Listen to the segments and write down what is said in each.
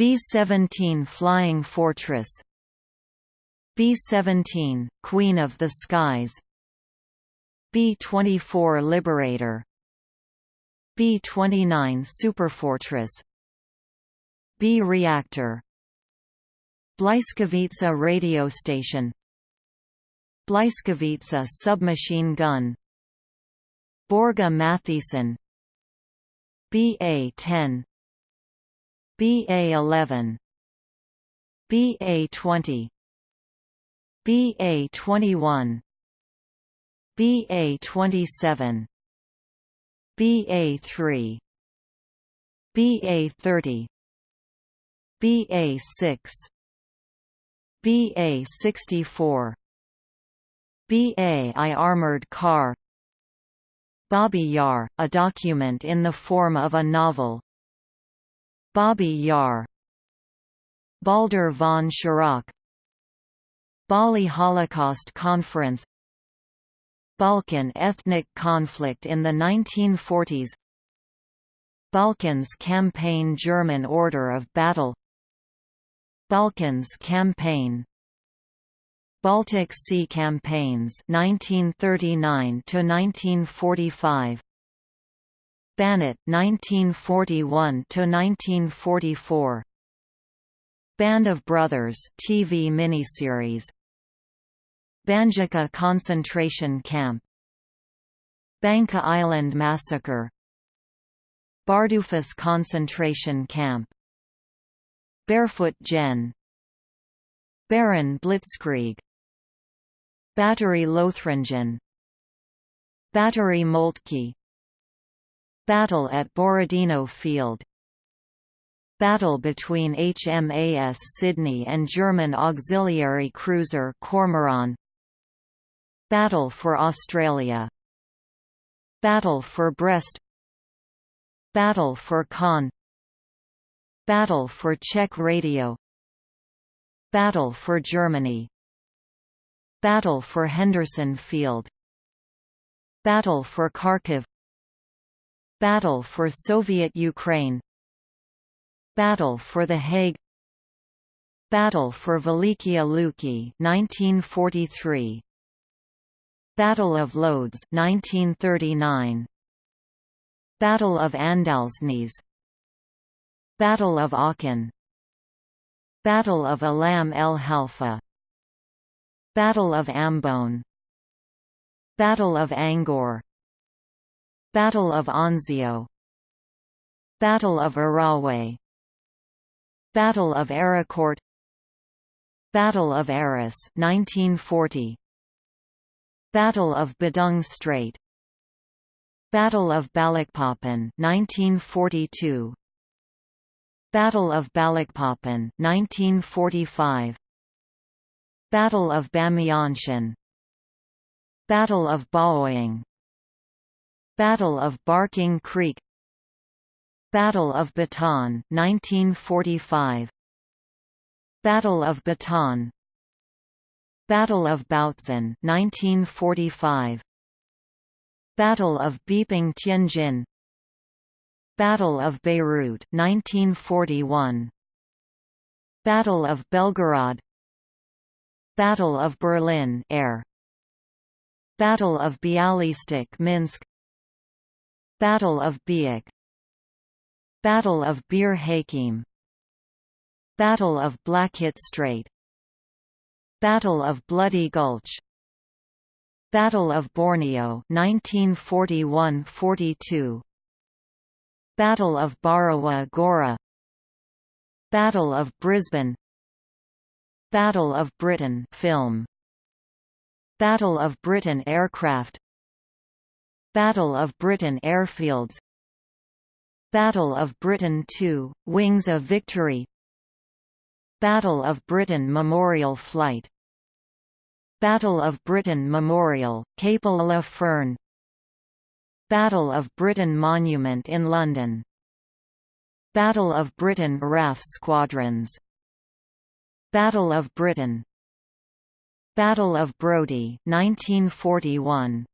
B-17 Flying Fortress. B-17, Queen of the Skies. B-24 Liberator. B-29 Superfortress. B-Reactor Blyskavica radio station. Blyskavica submachine gun. Borga Matthiessen BA-10 BA-11 BA-20 BA-21 BA-27 BA-3 BA-30 BA-6 BA-64 BA-I armored car. Babi Yar, a document in the form of a novel Babi Yar Baldur von Schirach Bali Holocaust Conference Balkan ethnic conflict in the 1940s Balkans Campaign German Order of Battle Balkans Campaign Baltic Sea Campaigns 1939 to 1945 Banat 1941 to 1944 Band of Brothers TV miniseries. Banjica concentration camp. Banka Island massacre. Bardufoss concentration camp. Barefoot Gen Baron Blitzkrieg. Battery Lothringen. Battery Moltke Battle at Borodino Field. Battle between HMAS Sydney and German auxiliary cruiser Cormoran. Battle for Australia. Battle for Brest. Battle for Caen Battle for Czech Radio. Battle for Germany. Battle for Henderson Field. Battle for Kharkiv Battle for Soviet Ukraine. Battle for The Hague. Battle for Velikiye Luki 1943 Battle of Lodz 1939 Battle of Andalsnes. Battle of Aachen. Battle of Alam el Halfa. Battle of Ambon. Battle of Angaur Battle of Anzio. Battle of Arawe. Battle of Arracourt. Battle of Arras 1940 Battle of Badung Strait. Battle of Balikpapan 1942 Battle of Balikpapan 1945 Battle of Bamyanchen Battle of Baoyang Battle of Barking Creek. Battle of Bataan 1945 Battle of Bataan. Battle of Bautzen 1945 Battle of Beiping Tianjin. Battle of Beirut 1941 Battle of Belgorod. Battle of Berlin air. Battle of Bialystok Minsk Battle of Biak. Battle of Bir Hakeim Battle of Blackett Strait. Battle of Bloody Gulch. Battle of Borneo 1941–42 Battle of Borowa Gora. Battle of Brisbane. Battle of Britain film. Battle of Britain aircraft Battle of Britain airfields. Battle of Britain 2, Wings of Victory. Battle of Britain Memorial Flight. Battle of Britain Memorial, Capel le Ferne. Battle of Britain Monument in London. Battle of Britain RAF squadrons. Battle of Britain. Battle of Brody 1941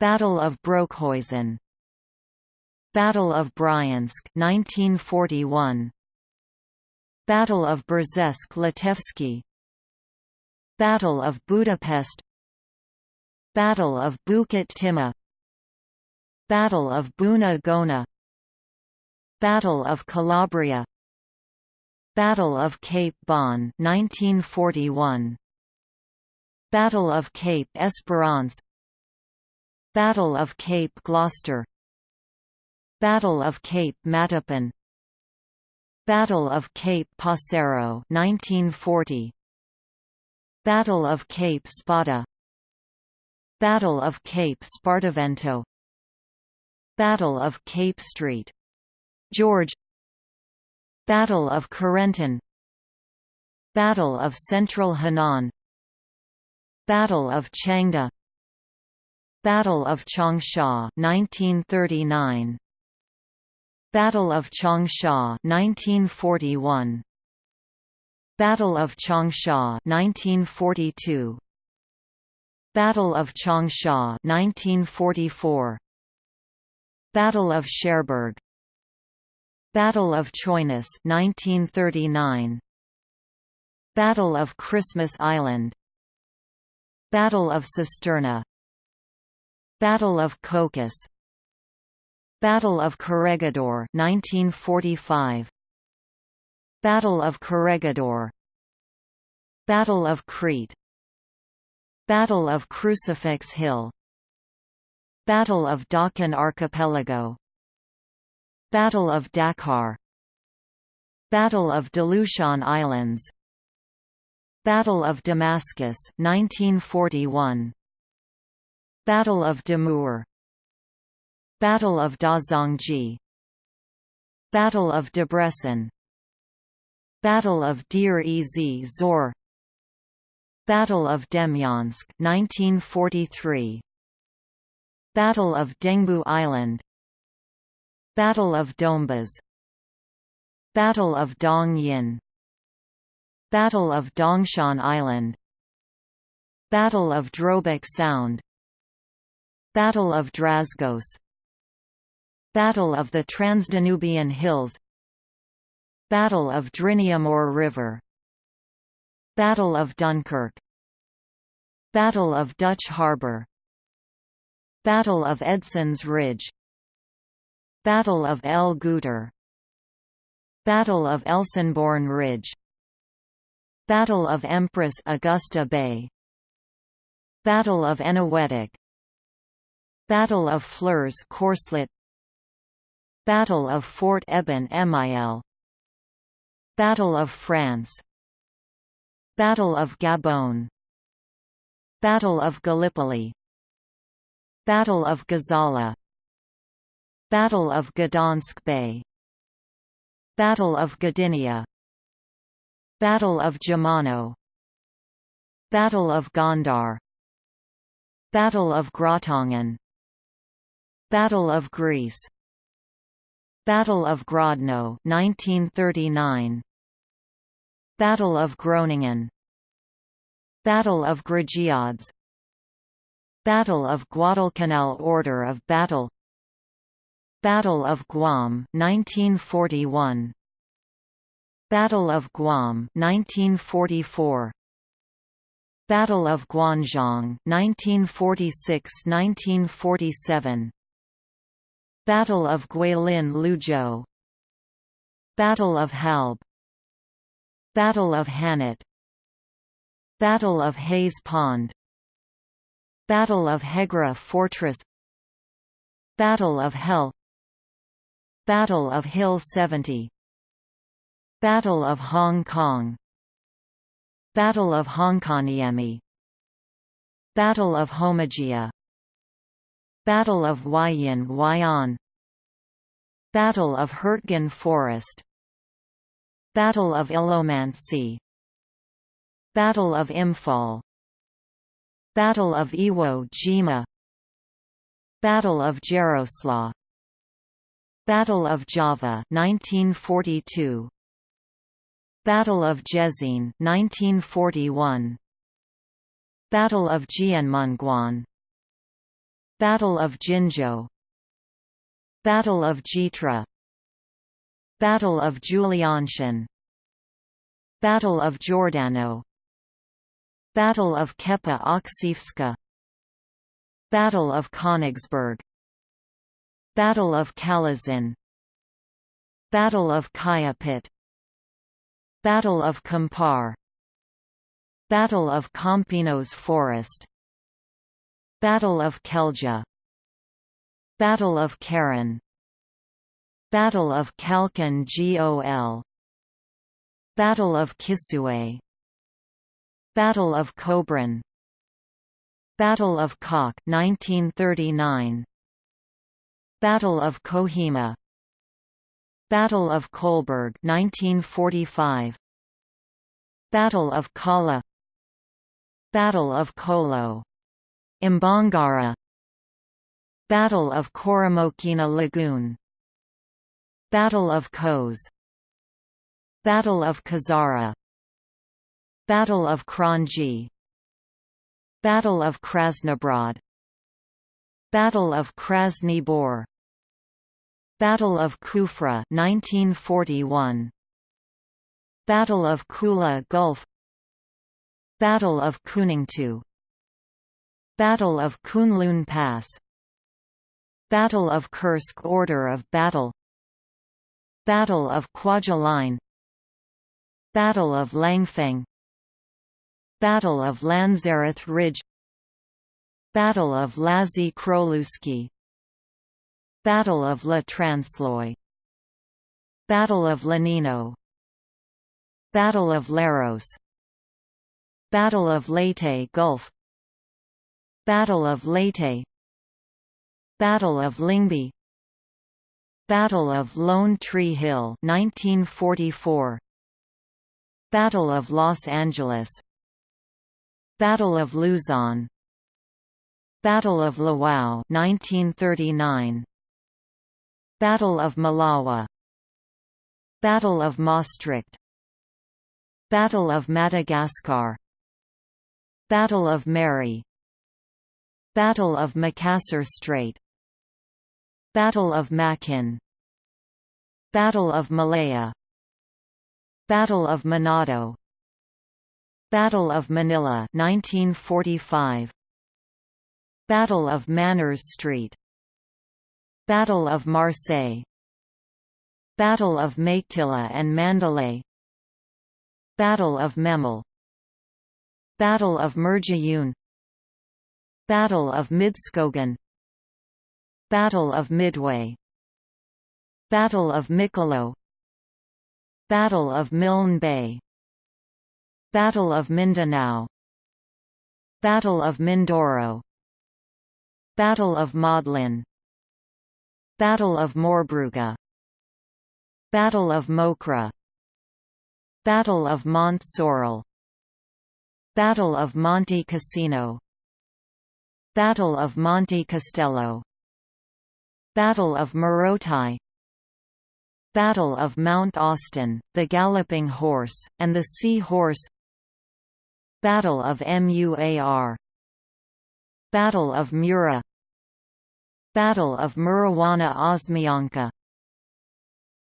Battle of Broekhuizen. Battle of Bryansk 1941 Battle of Brzesk-Litewski Battle of Budapest. Battle of Bukit Timah. Battle of Buna Gona. Battle of Calabria. Battle of Cape Bon 1941 Battle of Cape Esperance Battle of Cape Gloucester. Battle of Cape Matapan. Battle of Cape Passero 1940 Battle of Cape Spada. Battle of Cape Spartivento Battle of Cape Street. George. Battle of Carentan. Battle of Central Henan. Battle of Changde Battle of Changsha 1939 Battle of Changsha 1941 Battle of Changsha 1942 Battle of Changsha 1944 Battle of Cherbourg. Battle of Choinas 1939 Battle of Christmas Island. Battle of Cisterna Battle of Cocos Battle of Corregidor 1945 Battle of Corregidor. Battle of Crete. Battle of Crucifix Hill. Battle of Dachen Archipelago. Battle of Dakar. Battle of Delushan Islands. Battle of Damascus 1941 Battle of Damour Battle of Dazongji Battle of Debrecen Battle of Deir ez Zor Battle of Demyansk 1943 Battle of Dengbu Island Battle of Dombas Battle of Dong Yin Battle of Dongshan Island Battle of Drobak Sound Battle of Drasgos Battle of the Transdanubian Hills Battle of Driniumor River Battle of Dunkirk Battle of Dutch Harbour Battle of Edson's Ridge Battle of El Guettar Battle of Elsenborn Ridge Battle of Empress Augusta Bay Battle of Eniwetok Battle of Flers Corslet Battle of Fort Eben Emael Battle of France Battle of Gabon Battle of Gallipoli Battle of Gazala Battle of Gdansk Bay Battle of Gdynia Battle of Jamano Battle of Gondar Battle of Gratangen Battle of Greece. Battle of Grodno 1939 Battle of Groningen. Battle of Grigiods Battle of Guadalcanal Order of Battle. Battle of Guam 1941 Battle of Guam 1944 Battle of Guanzhong 1946–1947 Battle of Guilin Liuzhou Battle of Halbe Battle of Hannut Battle of Hayes Pond Battle of Hegra Fortress Battle of Hel Battle of Hill 70 Battle of Hong Kong Battle of Honkaniemi Battle of Homogia Battle of Huayan Huayan. Battle of Hurtgen Forest. Battle of Ilomantsi Battle of Imphal. Battle of Iwo Jima. Battle of Jaroslaw. Battle of Java 1942 Battle of Jezin 1941 Battle of Jianmenguan Battle of Jinzhou Battle of Jitra Battle of Julianshan Battle of Jordanow Battle of Kepa Oksywska Battle of Königsberg Battle of Kalazin Battle of Kayapit Battle of Kampar Battle of Kampinos Forest Battle of Kelja Battle of Keren Battle of Khalkhin Gol Battle of Kisue Battle of Kobrin Battle of Kock 1939 Battle of Kohima Battle of Kolberg 1945 Battle of Kala Battle of Kolo Imbangara Battle of Koromokina Lagoon Battle of Kos Battle of Kazara Battle of Kranji Battle of Krasnobrod Battle of Krasny Bor Battle of Kufra 1941 Battle of Kula Gulf Battle of Kuningtu Battle of Kunlun Pass Battle of Kursk Order of Battle Battle of Kwajalein Battle of Langfeng Battle of Lanzerath Ridge Battle of Lazy Kroluski Battle of La Transloy Battle of Lenino Battle of Leros Battle of Leyte Gulf Battle of Leyte Battle of Lyngby Battle of Lone Tree Hill 1944 Battle of Los Angeles Battle of Luzon Battle of Lawao 1939 Battle of Malawa Battle of Maastricht Battle of Madagascar Battle of Mary Battle of Macassar Strait Battle of Makin Battle of Malaya Battle of Manado Battle of Manila 1945 Battle of Manners Street Battle of Marseille Battle of Meiktila and Mandalay Battle of Memel Battle of Merjayun Battle of Midtskogen Battle of Midway Battle of Mikolo Battle of Milne Bay Battle of Mindanao Battle of Mindoro Battle of Modlin Battle of Morbruga Battle of Mokra Battle of Mont Sorel Battle of Monte Cassino Battle of Monte Castello. Battle of Morotai Battle of Mount Austin, the Galloping Horse, and the Sea Horse. Battle of Muar. Battle of Mura. Battle of Murowana Oszmianka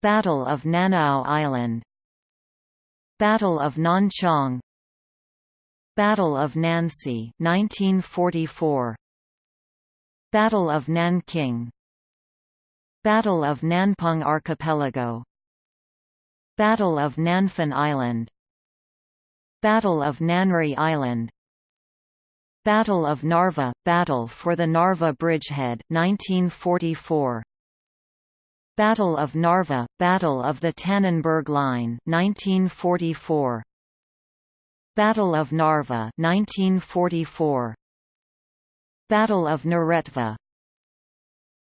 Battle of Nanao Island. Battle of Nanchang. Battle of Nancy 1944 Battle of Nanking Battle of Nanpeng Archipelago Battle of Nanfan Island Battle of Nanri Island Battle of Narva – Battle for the Narva Bridgehead 1944. Battle of Narva – Battle of the Tannenberg Line 1944. Battle of Narva 1944. Battle of Neretva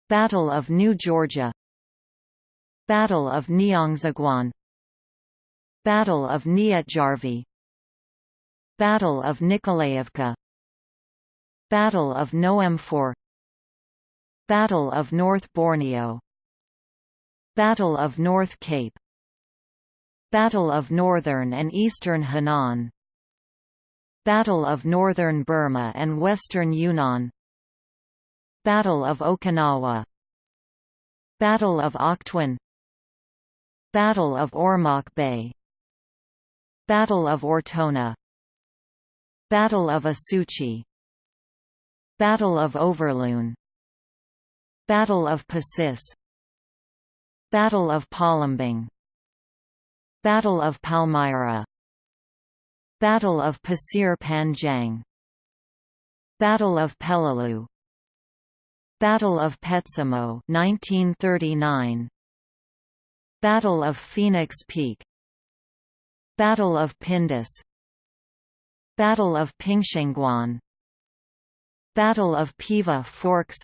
Battle of New Georgia. Battle of Niangziguan Battle of Nietjarvi Battle of Nikolaevka. Battle of Noemfor. Battle of North Borneo. Battle of North Cape. Battle of Northern and Eastern Henan Battle of Northern Burma and Western Yunnan Battle of Okinawa Battle of Oktwin Battle of Ormoc Bay Battle of Ortona Battle of Osuchy Battle of Overloon Battle of Pasis Battle of Palembang Battle of Palmyra Battle of Pasir Panjang. Battle of Peleliu. Battle of Petsamo 1939 Battle of Phoenix Peak. Battle of Pindus. Battle of Pingshengguan Battle of Piva Forks.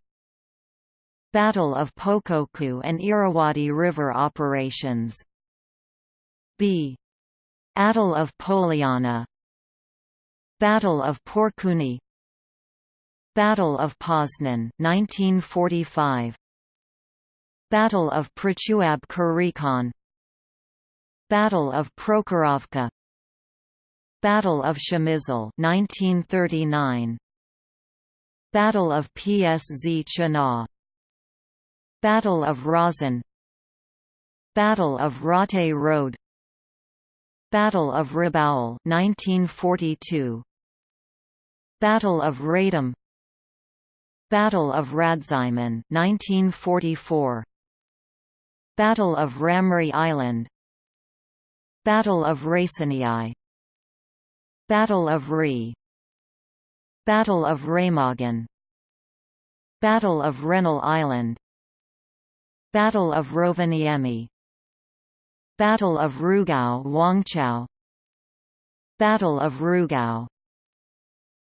Battle of Pakokku and Irrawaddy River operations. B. Attle of Poliana. Battle of Porkuni Battle of Poznan 1945 Battle of Prachuap Khiri Battle of Prokhorovka Battle of Przemysl 1939 Battle of Pszczyna. Battle of Rozan Battle of Raate Road Battle of Rabaul 1942 Battle of Radom. Battle of Radzymin 1944 Battle of Ramri Island. Battle of Raseiniai Battle of Re. Battle of Remagen Battle of Rennell Island. Battle of Rovaniemi Battle of Rugao Wangchao Battle of Rugao.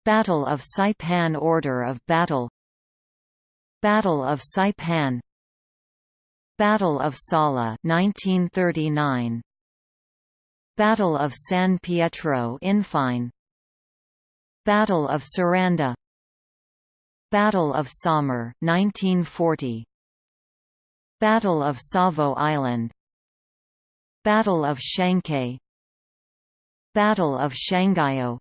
Battle of Saipan Order of Battle. Battle of Saipan. Battle of Sala 1939 Battle of San Pietro Infine. Battle of Saranda. Battle of Samar 1940 Battle of Savo Island Battle of Shanghai Battle of Shanghaiyo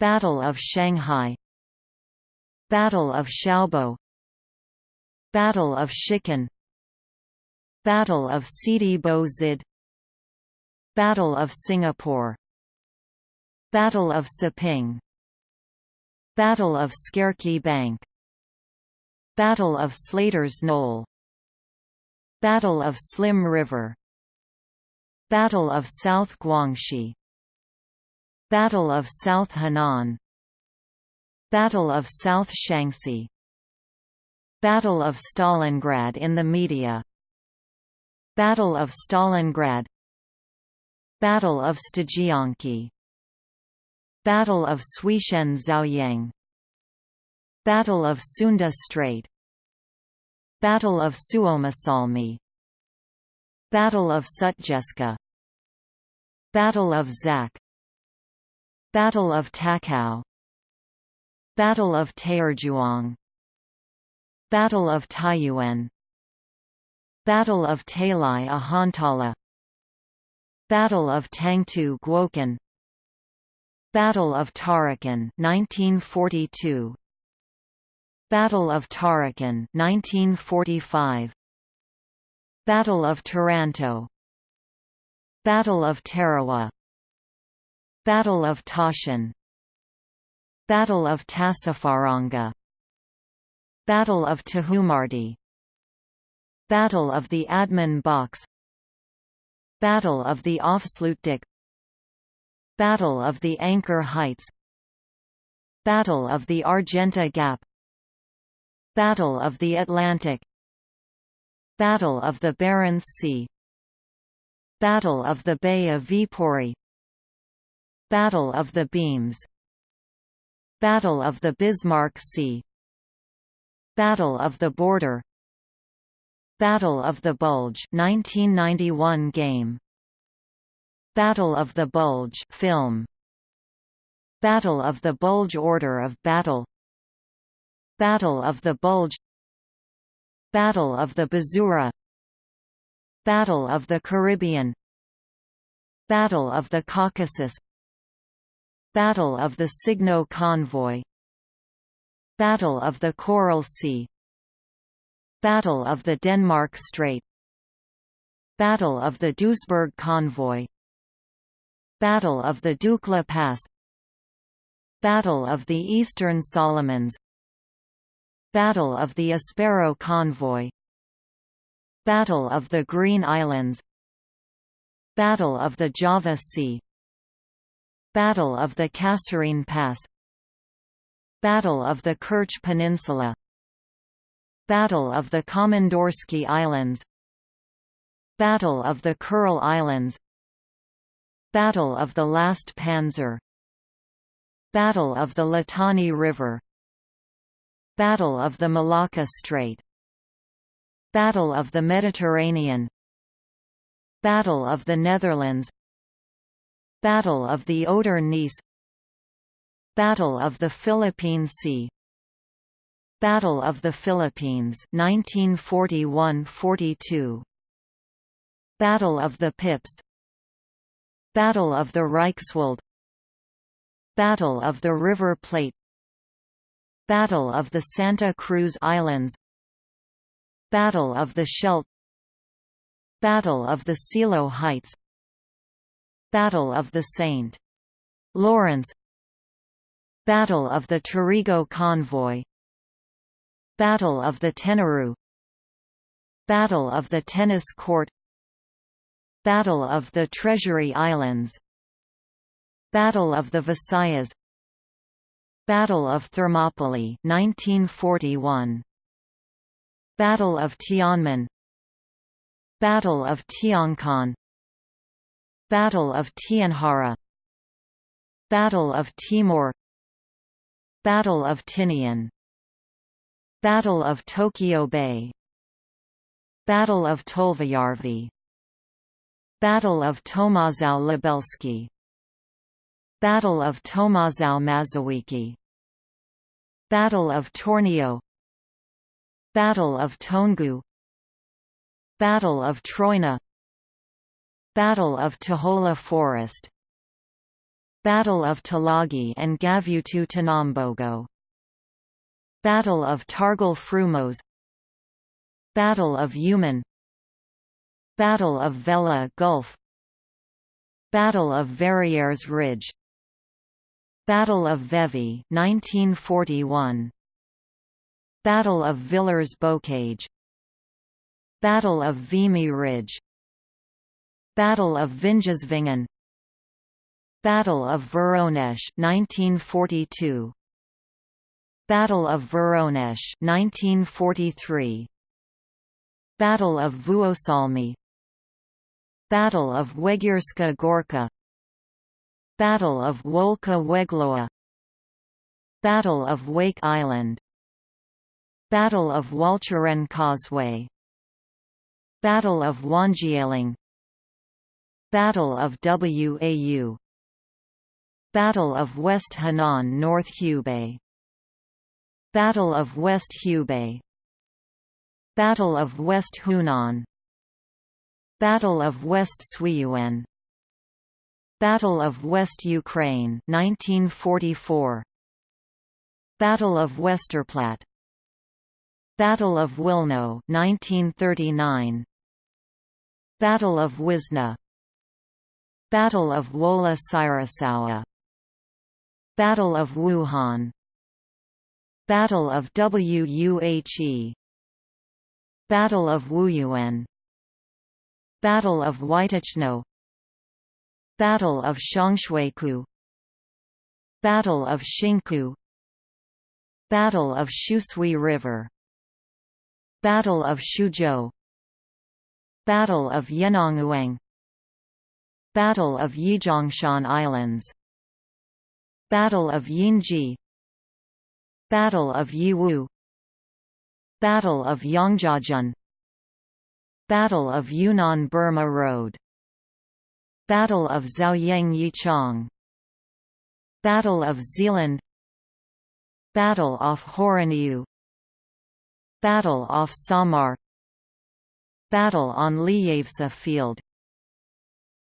Battle of Shanghai Battle of Xiaobo Battle of Shikan Battle of Sidi Zid Battle of Singapore Battle of Siping Battle of Skerki Bank Battle of Slater's Knoll Battle of Slim River Battle of South Guangxi. Battle of South Henan. Battle of South Shaanxi. Battle of Stalingrad in the media. Battle of Stalingrad. Battle of Stajianki Battle of Suishen Zhaoyang. Battle of Sunda Strait. Battle of Suomussalmi Battle of Sutjeska. Battle of Zak. Battle of Takao Battle of Taierzhuang Battle of Taiyuan. Battle of Tali-Ihantala. Battle of Tangtu Guokan. Battle of Tarakan 1942 Battle of Tarakan 1945 Battle of Taranto Battle of Tarawa Battle of Tashan Battle of Tassafaronga Battle of Tahumardi Battle of the Admin Box Battle of the Afsluitdijk Battle of the Anchor Heights Battle of the Argenta Gap Battle of the Atlantic Battle of the Barents Sea. Battle of the Bay of Viipuri Battle of the Beams. Battle of the Bismarck Sea. Battle of the Border. Battle of the Bulge 1991 game. Battle of the Bulge film. Battle of the Bulge Order of Battle. Battle of the Bulge Battle of the Bzura Battle of the Caribbean. Battle of the Caucasus. Battle of the Signo Convoy. Battle of the Coral Sea. Battle of the Denmark Strait. Battle of the Duisburg Convoy. Battle of the Dukla Pass. Battle of the Eastern Solomons Battle of the Espero Convoy. Battle of the Green Islands. Battle of the Java Sea. Battle of the Kasserine Pass. Battle of the Kerch Peninsula. Battle of the Komandorsky Islands. Battle of the Kuril Islands. Battle of the Last Panzer. Battle of the Litani River Battle of the Malacca Strait. Battle of the Mediterranean. Battle of the Netherlands. Battle of the Oder-Neisse Battle of the Philippine Sea. Battle of the Philippines 1941–42 Battle of the Pips. Battle of the Reichswald. Battle of the River Plate Battle of the Santa Cruz Islands Battle of the Scheldt Battle of the Seelow Heights Battle of the St. Lawrence Battle of the Taurigo Convoy Battle of the Tenerife Battle of the Tennis Court Battle of the Treasury Islands Battle of the Visayas Battle of Thermopylae 1941 Battle of Tianmen. Battle of Tiancon Battle of Tianjara Battle of Timor. Battle of Tinian. Battle of Tokyo Bay. Battle of Tolvajarvi. Battle of Tomaszów Lubelski Battle of Tomaszów Mazowiecki Battle of Tornio Battle of Toungoo Battle of Troina Battle of Tuchola Forest Battle of Tulagi and Gavutu Tanambogo Battle of Targal Frumos Battle of Uman Battle of Vella Gulf Battle of Verrières Ridge Battle of Vevey 1941 Battle of Villers-Bocage Battle of Vimy Ridge. Battle of Vinjesvingen Battle of Voronezh 1942 Battle of Voronezh 1943 Battle of Vuosalmi. Battle of Wegierska Gorka Battle of Wolka Weglowa. Battle of Wake Island. Battle of Walcheren Causeway. Battle of Wangieling Battle of Wau. Battle of West Henan North Hubei. Battle of West Hubei. Battle of West Hunan. Battle of West Suiyuan Battle of West Ukraine 1944 Battle of Westerplatte. Battle of Wilno 1939 Battle of Wizna. Battle of Wola Cyrosawa Battle of Wuhan. Battle of Wuhe Battle of Wuyuan. Battle of Whytachno Battle of Xiangshuiku Battle of Xingkou Battle of Shusui River Battle of Shuzhou Battle of Yenonguang Battle of Yijiangshan Islands Battle of Yinji Battle of Yiwu Battle of Yangjiajun Battle of Yunnan-Burma Road Battle of Zhaoyang Yichang. Battle of Zealand. Battle off Horaniu. Battle off Samar. Battle on Liyevsa Field.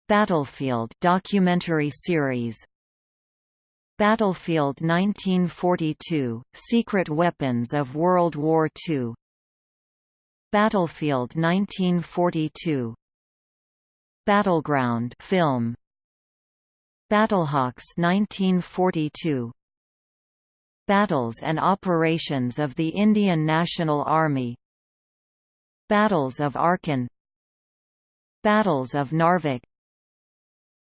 Battlefield documentary series. Battlefield 1942 Secret Weapons of World War II Battlefield 1942 Battleground film. Battlehawks 1942 Battles and operations of the Indian National Army. Battles of Arcon Battles of Narvik.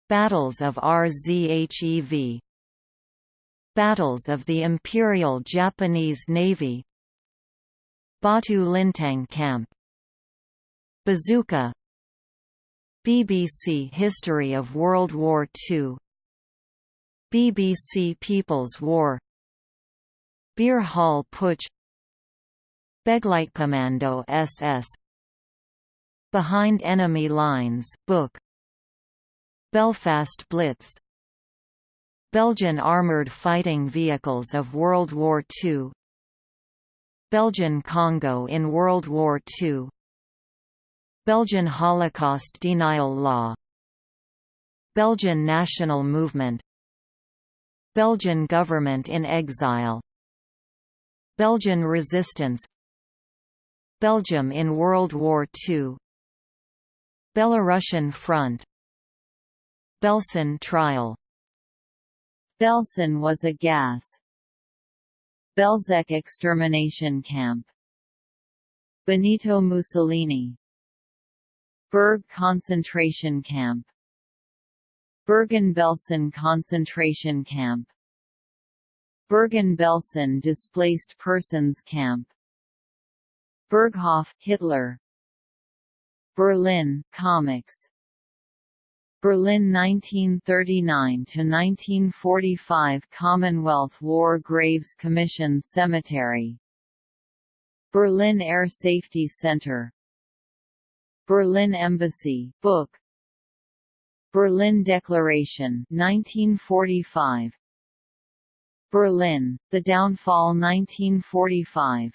Battles of RZHEV Battles of the Imperial Japanese Navy. Batu Lintang Camp. Bazooka BBC History of World War II BBC People's War Beer Hall Putsch Begleitkommando SS Behind Enemy Lines book Belfast Blitz Belgian armoured fighting vehicles of World War II Belgian Congo in World War II Belgian Holocaust denial law. Belgian national movement. Belgian government in exile. Belgian resistance. Belgium in World War II Belarusian front. Belsen trial. Belsen was a gas. Belzec extermination camp. Benito Mussolini Berg concentration camp. Bergen-Belsen concentration camp. Bergen-Belsen displaced persons camp. Berghof Hitler. Berlin comics. Berlin 1939 to 1945 Commonwealth War Graves Commission Cemetery. Berlin Air Safety Center Berlin Embassy book. Berlin Declaration 1945 Berlin The Downfall 1945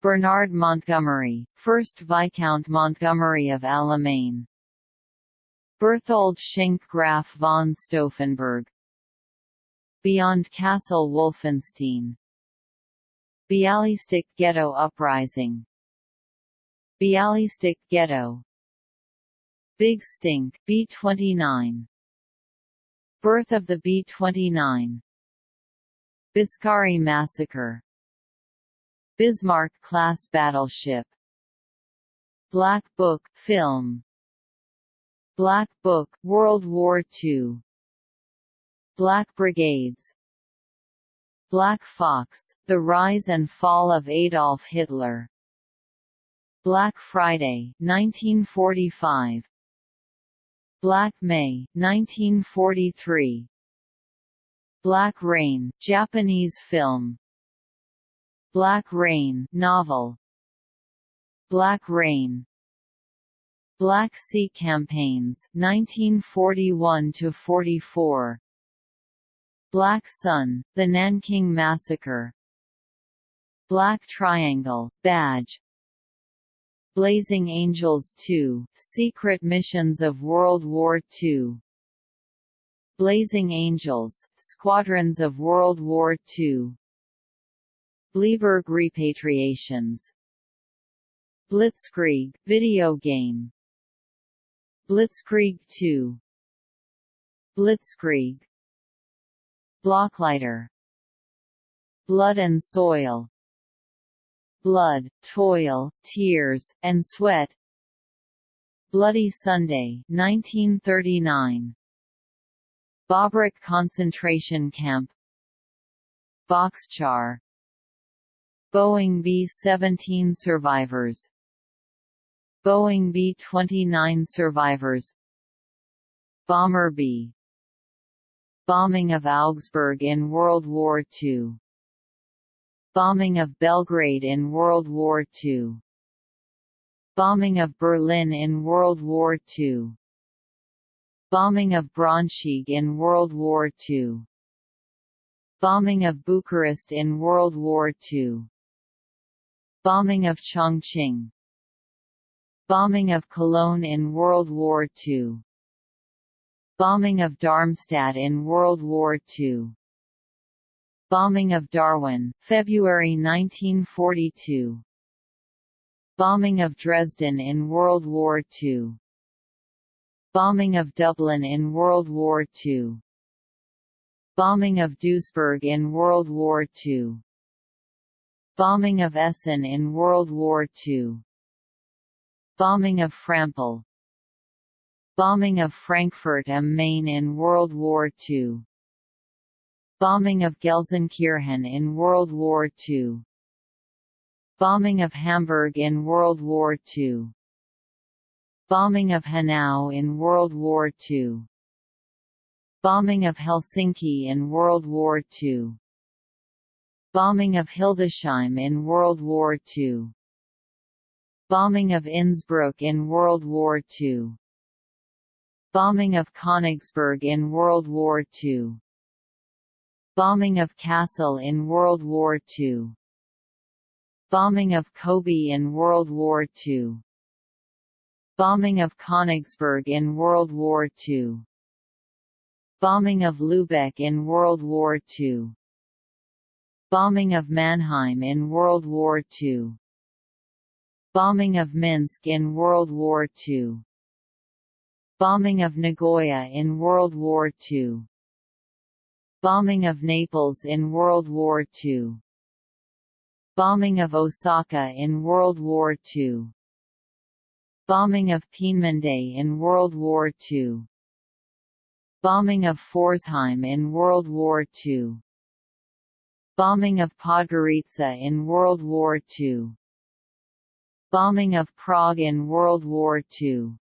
Bernard Montgomery 1st Viscount Montgomery of Alamein Berthold Schenk Graf von Stauffenberg. Beyond Castle Wolfenstein. Bialystok Ghetto Uprising Bialystok Ghetto. Big Stink B-29 Birth of the B-29 Biscari Massacre. Bismarck-class battleship. Black Book film. Black Book World War II Black Brigades. Black Fox The Rise and Fall of Adolf Hitler Black Friday 1945 Black May 1943 Black Rain Japanese film. Black Rain novel. Black Rain. Black Sea Campaigns 1941 to 44 Black Sun The Nanking Massacre. Black Triangle Badge Blazing Angels 2 Secret Missions of World War II Blazing Angels Squadrons of World War II Bleiburg repatriations. Blitzkrieg video game. Blitzkrieg 2 Blitzkrieg. Blockleiter Blood and Soil Blood, Toil, Tears, and Sweat. Bloody Sunday 1939 Bobruisk concentration camp. Bockscar Boeing B-17 survivors. Boeing B-29 survivors. Bomber B. Bombing of Augsburg in World War II Bombing of Belgrade in World War II Bombing of Berlin in World War II Bombing of Braunschweig in World War II Bombing of Bucharest in World War II Bombing of Chongqing. Bombing of Cologne in World War II Bombing of Darmstadt in World War II Bombing of Darwin, February 1942 Bombing of Dresden in World War II Bombing of Dublin in World War II Bombing of Duisburg in World War II Bombing of Essen in World War II Bombing of Frampol Bombing of Frankfurt am Main in World War II Bombing of Gelsenkirchen in World War II Bombing of Hamburg in World War II Bombing of Hanau in World War II Bombing of Helsinki in World War II Bombing of Hildesheim in World War II Bombing of Innsbruck in World War II Bombing of Königsberg in World War II Bombing of Kassel in World War II Bombing of Kobe in World War II Bombing of Königsberg in World War II Bombing of Lübeck in World War II Bombing of Mannheim in World War II Bombing of Minsk in World War II Bombing of Nagoya in World War II Bombing of Naples in World War II Bombing of Osaka in World War II Bombing of Peenemünde in World War II Bombing of Pforzheim in World War II Bombing of Podgorica in World War II Bombing of Prague in World War II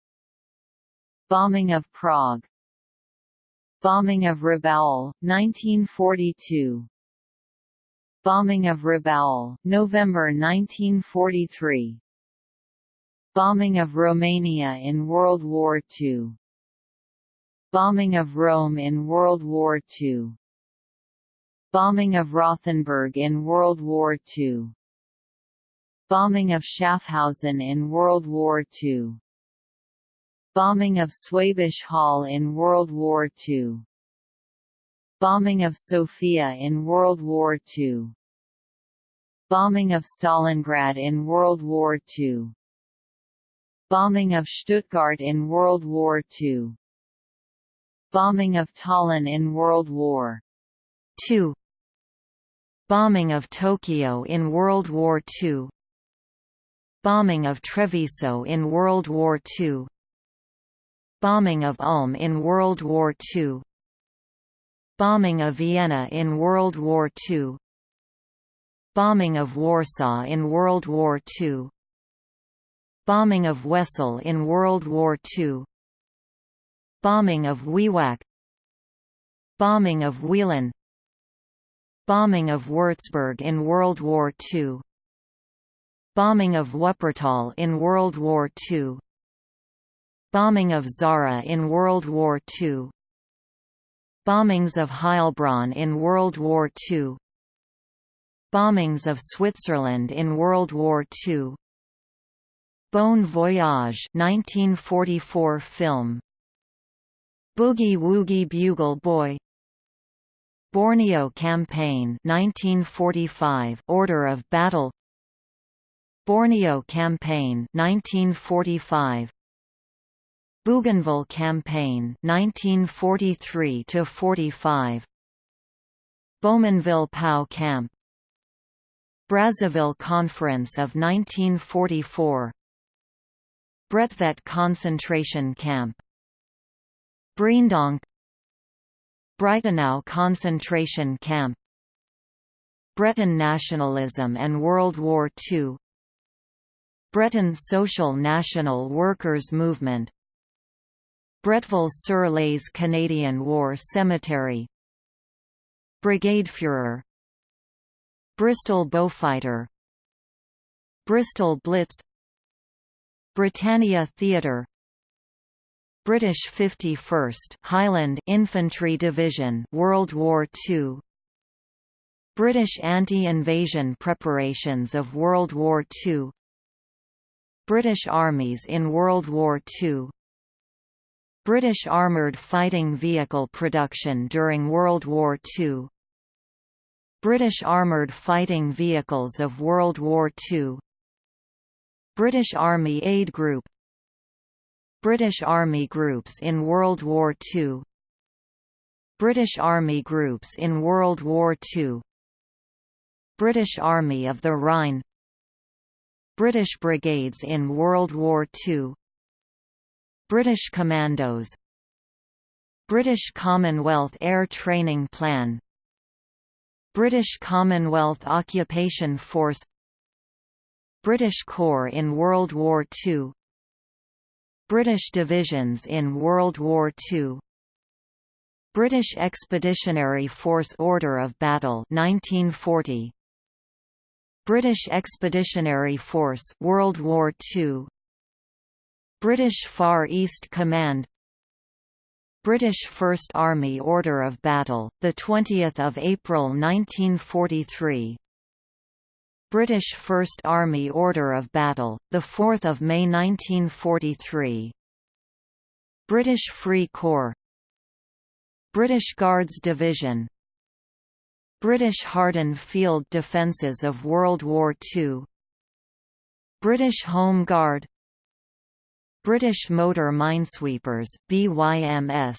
Bombing of Prague Bombing of Rabaul, 1942 Bombing of Rabaul, November 1943 Bombing of Romania in World War II Bombing of Rome in World War II Bombing of Rothenburg in World War II Bombing of Schaffhausen in World War II Bombing of Schwäbisch Hall in World War II Bombing of Sofia in World War II Bombing of Stalingrad in World War II Bombing of Stuttgart in World War II Bombing of Tallinn in World War II Bombing of Tokyo in World War II Bombing of Treviso in World War II Bombing of Ulm in World War II Bombing of Vienna in World War II Bombing of Warsaw in World War II Bombing of Wesel in World War II Bombing of Wewak Bombing of Wieluń. Bombing of Würzburg in World War II Bombing of Wuppertal in World War II Bombing of Zara in World War II Bombings of Heilbronn in World War II Bombings of Switzerland in World War II Bon Voyage 1944 film. Boogie Woogie Bugle Boy. Borneo Campaign 1945 Order of Battle. Borneo Campaign 1945 Bougainville Campaign 1943 to 45 Bowmanville POW Camp. Brazzaville Conference of 1944 Bredtvet concentration camp. Breendonk. Breitenau concentration camp. Breton nationalism and World War II Breton Social National Workers Movement Bretteville-sur-Lez Canadian War Cemetery. Brigadefuhrer Bristol Beaufighter Bristol Blitz. Britannia Theatre. British 51st Highland Infantry Division World War II British anti-invasion preparations of World War II British armies in World War II British armoured fighting vehicle production during World War II British armoured fighting vehicles of World War II British Army Aid Group. British Army groups in World War II British Army groups in World War II British Army of the Rhine. British brigades in World War II British Commandos British Commonwealth Air Training Plan British Commonwealth Occupation Force British Corps in World War II British divisions in World War II British Expeditionary Force Order of Battle 1940 British Expeditionary Force World War II British Far East Command British First Army Order of Battle the 20th of April 1943 British First Army Order of Battle the 4th of May 1943 British Free Corps British Guards Division British Hardened Field Defences of World War II British Home Guard British Motor Minesweepers BYMS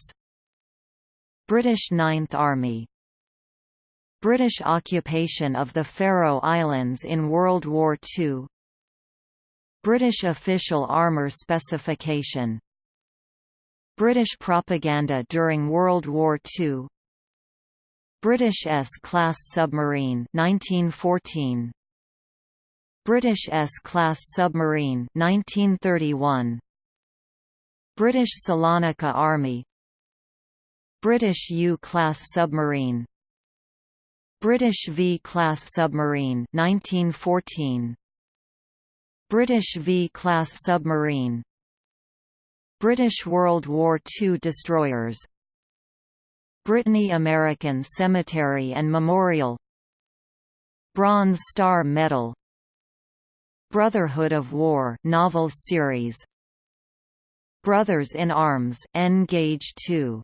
British Ninth Army. British occupation of the Faroe Islands in World War II British official armour specification. British propaganda during World War II British S-class submarine 1914 British S-class submarine 1931 British Salonika Army British U-class submarine British V-class submarine 1914 British V-class submarine British World War II destroyers Brittany American Cemetery and Memorial Bronze Star Medal Brotherhood of War novel series Brothers in Arms N-Gage 2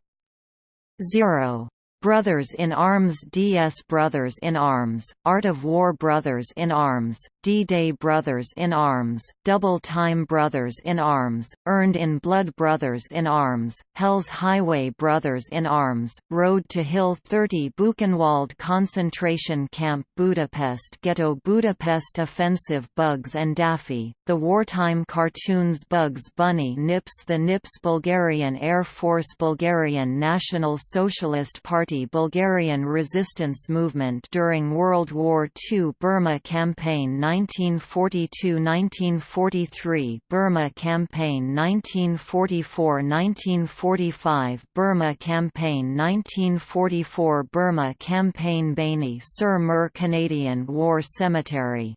0 Brothers in Arms DS Brothers in Arms, Art of War Brothers in Arms, D-Day Brothers in Arms, Double Time Brothers in Arms, Earned in Blood Brothers in Arms, Hell's Highway Brothers in Arms, Road to Hill 30 Buchenwald Concentration Camp Budapest Ghetto Budapest Offensive Bugs and Daffy, The Wartime Cartoons Bugs Bunny Nips The Nips Bulgarian Air Force Bulgarian National Socialist Party Bulgarian resistance movement during World War II Burma Campaign 1942–1943 Burma Campaign 1944–1945 Burma Campaign 1944 Burma Campaign Bény-sur-Mer Canadian War Cemetery